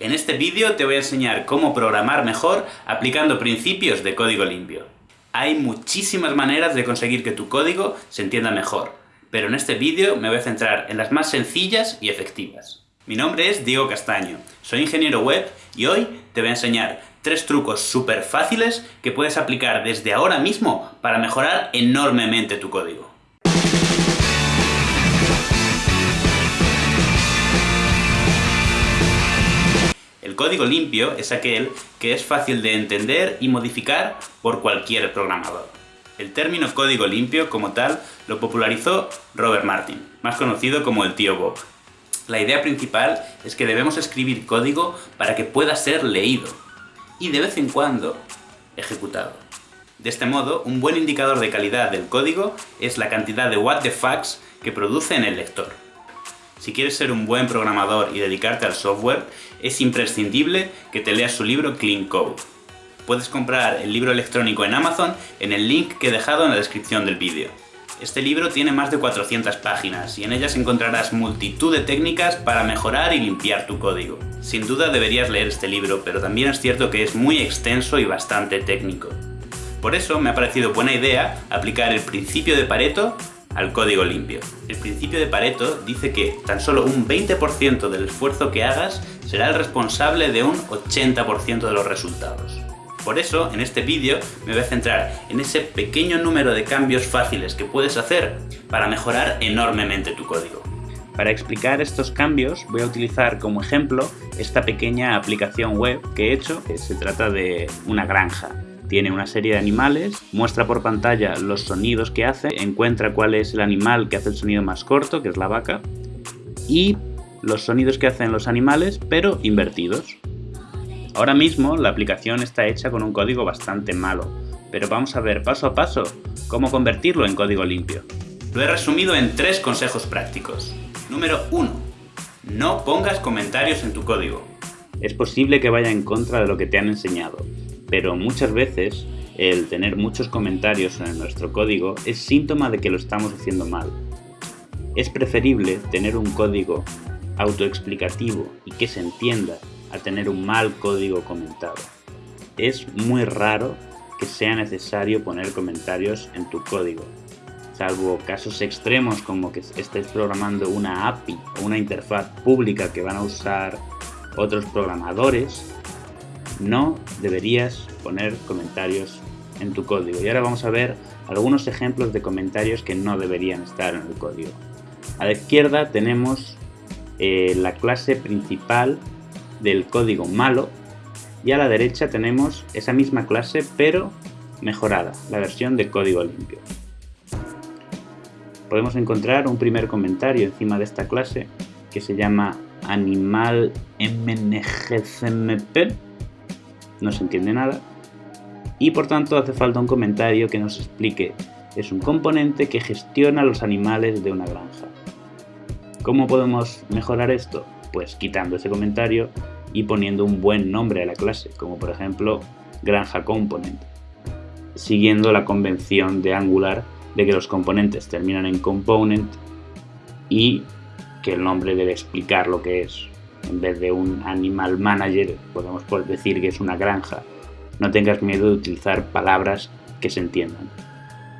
En este vídeo te voy a enseñar cómo programar mejor aplicando principios de código limpio. Hay muchísimas maneras de conseguir que tu código se entienda mejor, pero en este vídeo me voy a centrar en las más sencillas y efectivas. Mi nombre es Diego Castaño, soy ingeniero web y hoy te voy a enseñar tres trucos súper fáciles que puedes aplicar desde ahora mismo para mejorar enormemente tu código. Código limpio es aquel que es fácil de entender y modificar por cualquier programador. El término código limpio, como tal, lo popularizó Robert Martin, más conocido como el tío Bob. La idea principal es que debemos escribir código para que pueda ser leído, y de vez en cuando ejecutado. De este modo, un buen indicador de calidad del código es la cantidad de what the fucks que produce en el lector. Si quieres ser un buen programador y dedicarte al software, es imprescindible que te leas su libro Clean Code. Puedes comprar el libro electrónico en Amazon en el link que he dejado en la descripción del vídeo. Este libro tiene más de 400 páginas y en ellas encontrarás multitud de técnicas para mejorar y limpiar tu código. Sin duda deberías leer este libro, pero también es cierto que es muy extenso y bastante técnico. Por eso me ha parecido buena idea aplicar el principio de Pareto al código limpio. El principio de Pareto dice que tan solo un 20% del esfuerzo que hagas será el responsable de un 80% de los resultados. Por eso, en este vídeo me voy a centrar en ese pequeño número de cambios fáciles que puedes hacer para mejorar enormemente tu código. Para explicar estos cambios voy a utilizar como ejemplo esta pequeña aplicación web que he hecho, se trata de una granja. Tiene una serie de animales, muestra por pantalla los sonidos que hace, encuentra cuál es el animal que hace el sonido más corto, que es la vaca, y los sonidos que hacen los animales, pero invertidos. Ahora mismo la aplicación está hecha con un código bastante malo, pero vamos a ver paso a paso cómo convertirlo en código limpio. Lo he resumido en tres consejos prácticos. Número 1. No pongas comentarios en tu código. Es posible que vaya en contra de lo que te han enseñado, pero muchas veces el tener muchos comentarios en nuestro código es síntoma de que lo estamos haciendo mal. Es preferible tener un código autoexplicativo y que se entienda a tener un mal código comentado. Es muy raro que sea necesario poner comentarios en tu código, salvo casos extremos como que estés programando una API o una interfaz pública que van a usar otros programadores no deberías poner comentarios en tu código. Y ahora vamos a ver algunos ejemplos de comentarios que no deberían estar en el código. A la izquierda tenemos eh, la clase principal del código malo y a la derecha tenemos esa misma clase pero mejorada, la versión de código limpio. Podemos encontrar un primer comentario encima de esta clase que se llama animal mngcmp no se entiende nada, y por tanto hace falta un comentario que nos explique es un componente que gestiona los animales de una granja. ¿Cómo podemos mejorar esto? Pues quitando ese comentario y poniendo un buen nombre a la clase, como por ejemplo granja component, siguiendo la convención de Angular de que los componentes terminan en component y que el nombre debe explicar lo que es en vez de un animal manager, podemos decir que es una granja. No tengas miedo de utilizar palabras que se entiendan.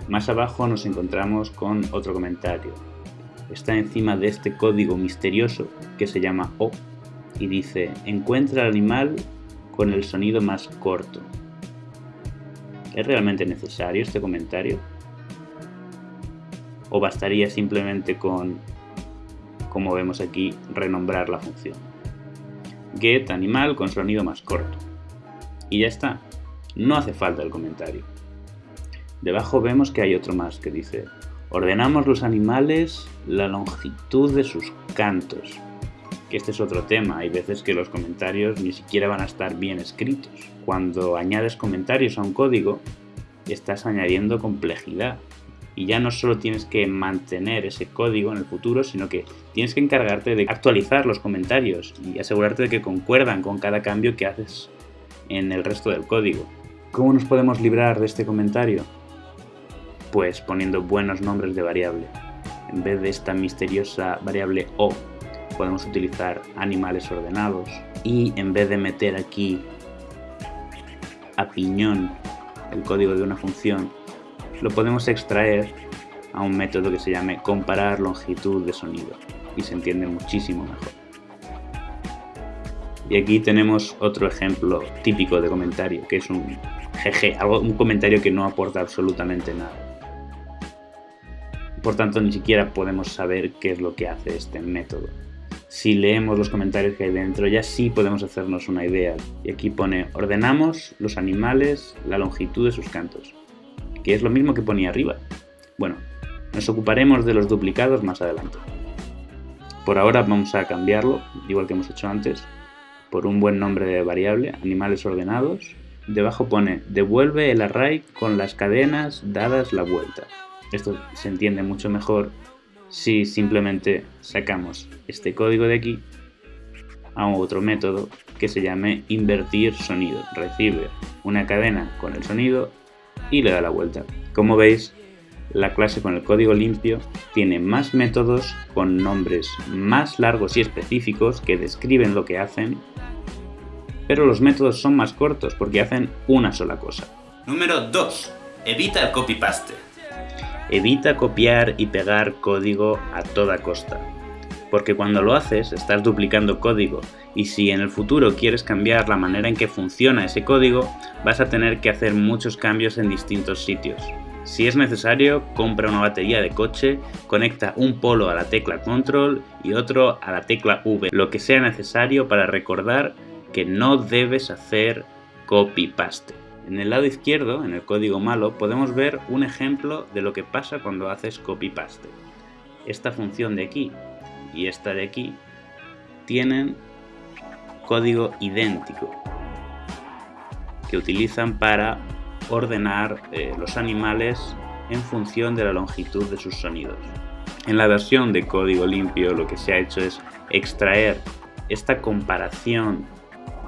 Más abajo nos encontramos con otro comentario. Está encima de este código misterioso que se llama O y dice encuentra el animal con el sonido más corto. ¿Es realmente necesario este comentario? ¿O bastaría simplemente con, como vemos aquí, renombrar la función? Get animal con sonido más corto. Y ya está, no hace falta el comentario. Debajo vemos que hay otro más que dice, ordenamos los animales la longitud de sus cantos. Que este es otro tema, hay veces que los comentarios ni siquiera van a estar bien escritos. Cuando añades comentarios a un código, estás añadiendo complejidad y ya no solo tienes que mantener ese código en el futuro, sino que tienes que encargarte de actualizar los comentarios y asegurarte de que concuerdan con cada cambio que haces en el resto del código. ¿Cómo nos podemos librar de este comentario? Pues poniendo buenos nombres de variable. En vez de esta misteriosa variable o, podemos utilizar animales ordenados y en vez de meter aquí a piñón el código de una función, lo podemos extraer a un método que se llame comparar longitud de sonido y se entiende muchísimo mejor. Y aquí tenemos otro ejemplo típico de comentario, que es un algo, un comentario que no aporta absolutamente nada. Por tanto, ni siquiera podemos saber qué es lo que hace este método. Si leemos los comentarios que hay dentro, ya sí podemos hacernos una idea. Y aquí pone, ordenamos los animales, la longitud de sus cantos, que es lo mismo que ponía arriba. Bueno, nos ocuparemos de los duplicados más adelante. Por ahora vamos a cambiarlo, igual que hemos hecho antes, por un buen nombre de variable, animales ordenados. Debajo pone, devuelve el array con las cadenas dadas la vuelta. Esto se entiende mucho mejor si simplemente sacamos este código de aquí a otro método que se llame invertir sonido. Recibe una cadena con el sonido y le da la vuelta. Como veis, la clase con el código limpio tiene más métodos con nombres más largos y específicos que describen lo que hacen, pero los métodos son más cortos porque hacen una sola cosa. Número 2. Evita el copy-paste. Evita copiar y pegar código a toda costa, porque cuando lo haces estás duplicando código y si en el futuro quieres cambiar la manera en que funciona ese código, vas a tener que hacer muchos cambios en distintos sitios. Si es necesario, compra una batería de coche, conecta un polo a la tecla control y otro a la tecla V, lo que sea necesario para recordar que no debes hacer copy-paste. En el lado izquierdo, en el código malo, podemos ver un ejemplo de lo que pasa cuando haces copy-paste. Esta función de aquí y esta de aquí tienen código idéntico que utilizan para ordenar eh, los animales en función de la longitud de sus sonidos. En la versión de código limpio lo que se ha hecho es extraer esta comparación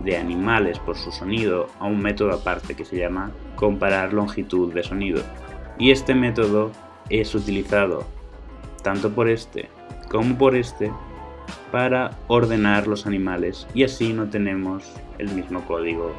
de animales por su sonido a un método aparte que se llama comparar longitud de sonido. Y este método es utilizado tanto por este como por este para ordenar los animales y así no tenemos el mismo código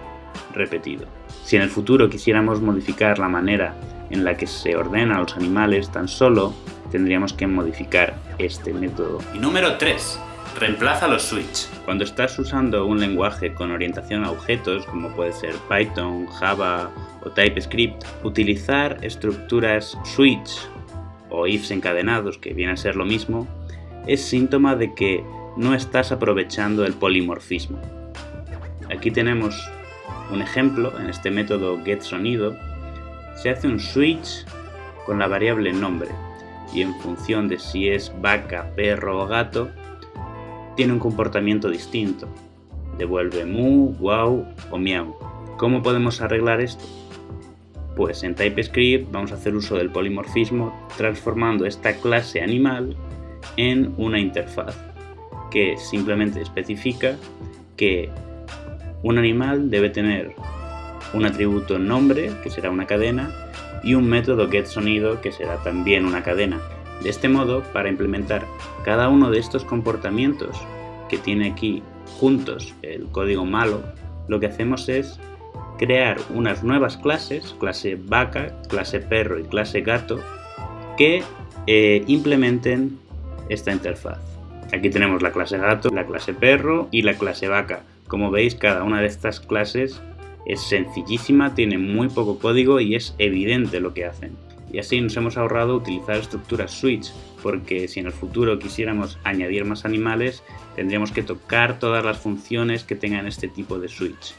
repetido. Si en el futuro quisiéramos modificar la manera en la que se ordenan los animales, tan solo tendríamos que modificar este método. Y número 3. Reemplaza los switch. Cuando estás usando un lenguaje con orientación a objetos, como puede ser Python, Java o TypeScript, utilizar estructuras switch o ifs encadenados, que viene a ser lo mismo, es síntoma de que no estás aprovechando el polimorfismo. Aquí tenemos un ejemplo, en este método getSonido, se hace un switch con la variable nombre y en función de si es vaca, perro o gato, tiene un comportamiento distinto. Devuelve mu, wow o miau. ¿Cómo podemos arreglar esto? Pues en TypeScript vamos a hacer uso del polimorfismo transformando esta clase animal en una interfaz que simplemente especifica que un animal debe tener un atributo nombre, que será una cadena, y un método getSonido, que será también una cadena. De este modo, para implementar cada uno de estos comportamientos que tiene aquí juntos el código malo, lo que hacemos es crear unas nuevas clases, clase vaca, clase perro y clase gato, que eh, implementen esta interfaz. Aquí tenemos la clase gato, la clase perro y la clase vaca. Como veis, cada una de estas clases es sencillísima, tiene muy poco código y es evidente lo que hacen. Y así nos hemos ahorrado utilizar estructuras switch, porque si en el futuro quisiéramos añadir más animales, tendríamos que tocar todas las funciones que tengan este tipo de switch.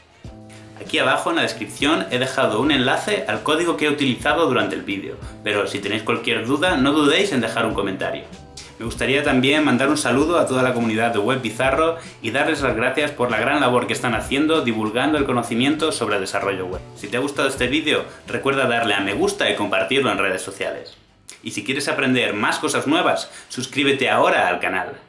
Aquí abajo en la descripción he dejado un enlace al código que he utilizado durante el vídeo, pero si tenéis cualquier duda no dudéis en dejar un comentario. Me gustaría también mandar un saludo a toda la comunidad de Web Bizarro y darles las gracias por la gran labor que están haciendo divulgando el conocimiento sobre el desarrollo web. Si te ha gustado este vídeo, recuerda darle a me gusta y compartirlo en redes sociales. Y si quieres aprender más cosas nuevas, suscríbete ahora al canal.